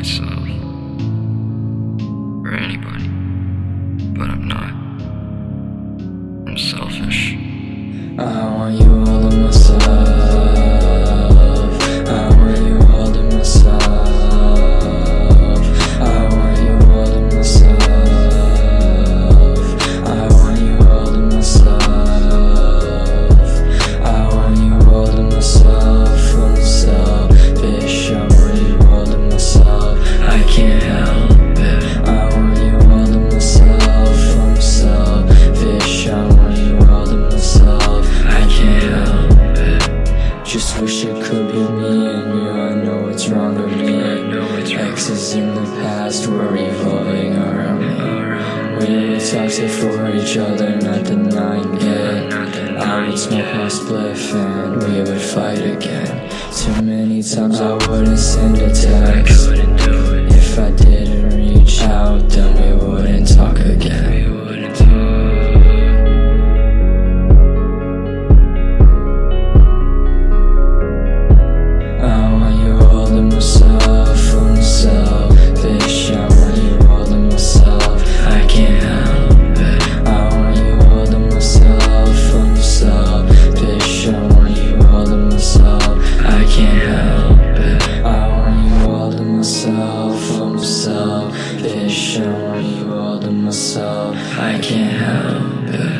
myself. Or anybody. Me and you. I know what's wrong with me. Exes in the past were revolving around me. We were toxic for each other, not denying it. I would smoke my spliff and we would fight again. Too many times I wouldn't send a text. help it I want you all to myself, I'm selfish I want you all to myself, I can't help it.